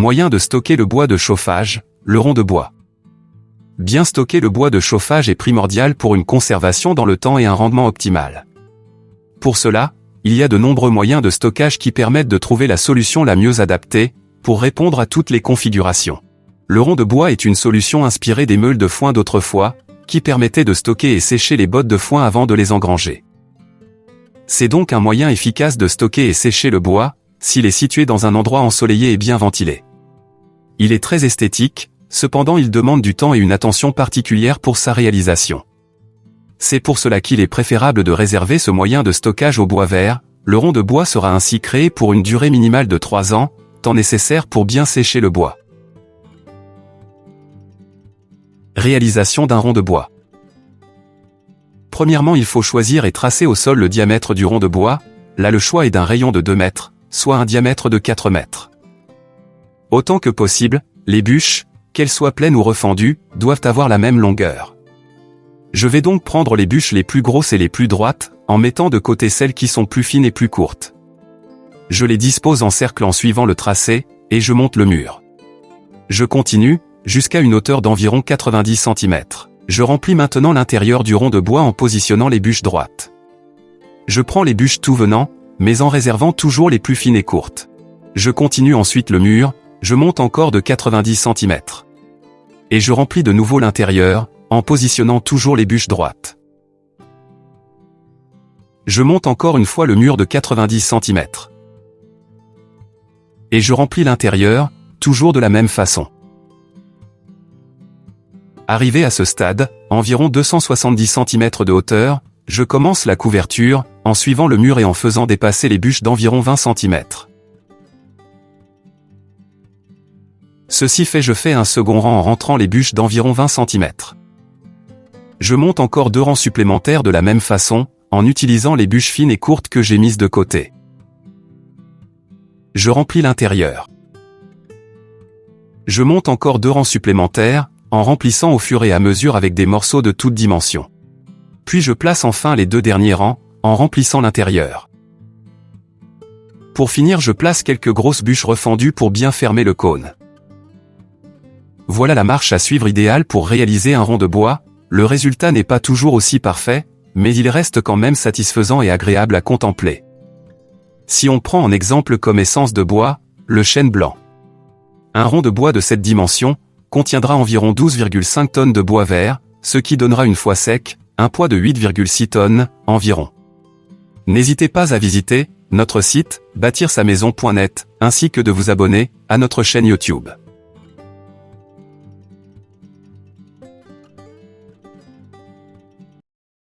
Moyen de stocker le bois de chauffage, le rond de bois. Bien stocker le bois de chauffage est primordial pour une conservation dans le temps et un rendement optimal. Pour cela, il y a de nombreux moyens de stockage qui permettent de trouver la solution la mieux adaptée, pour répondre à toutes les configurations. Le rond de bois est une solution inspirée des meules de foin d'autrefois, qui permettait de stocker et sécher les bottes de foin avant de les engranger. C'est donc un moyen efficace de stocker et sécher le bois, s'il est situé dans un endroit ensoleillé et bien ventilé. Il est très esthétique, cependant il demande du temps et une attention particulière pour sa réalisation. C'est pour cela qu'il est préférable de réserver ce moyen de stockage au bois vert, le rond de bois sera ainsi créé pour une durée minimale de 3 ans, temps nécessaire pour bien sécher le bois. Réalisation d'un rond de bois. Premièrement il faut choisir et tracer au sol le diamètre du rond de bois, là le choix est d'un rayon de 2 mètres, soit un diamètre de 4 mètres. Autant que possible, les bûches, qu'elles soient pleines ou refendues, doivent avoir la même longueur. Je vais donc prendre les bûches les plus grosses et les plus droites, en mettant de côté celles qui sont plus fines et plus courtes. Je les dispose en cercle en suivant le tracé, et je monte le mur. Je continue, jusqu'à une hauteur d'environ 90 cm. Je remplis maintenant l'intérieur du rond de bois en positionnant les bûches droites. Je prends les bûches tout venant, mais en réservant toujours les plus fines et courtes. Je continue ensuite le mur, je monte encore de 90 cm. Et je remplis de nouveau l'intérieur, en positionnant toujours les bûches droites. Je monte encore une fois le mur de 90 cm et je remplis l'intérieur, toujours de la même façon. Arrivé à ce stade, environ 270 cm de hauteur, je commence la couverture, en suivant le mur et en faisant dépasser les bûches d'environ 20 cm. Ceci fait je fais un second rang en rentrant les bûches d'environ 20 cm. Je monte encore deux rangs supplémentaires de la même façon, en utilisant les bûches fines et courtes que j'ai mises de côté je remplis l'intérieur. Je monte encore deux rangs supplémentaires, en remplissant au fur et à mesure avec des morceaux de toutes dimensions. Puis je place enfin les deux derniers rangs, en remplissant l'intérieur. Pour finir je place quelques grosses bûches refendues pour bien fermer le cône. Voilà la marche à suivre idéale pour réaliser un rond de bois, le résultat n'est pas toujours aussi parfait, mais il reste quand même satisfaisant et agréable à contempler. Si on prend en exemple comme essence de bois, le chêne blanc. Un rond de bois de cette dimension contiendra environ 12,5 tonnes de bois vert, ce qui donnera une fois sec, un poids de 8,6 tonnes, environ. N'hésitez pas à visiter notre site, bâtir sa maison.net, ainsi que de vous abonner à notre chaîne YouTube.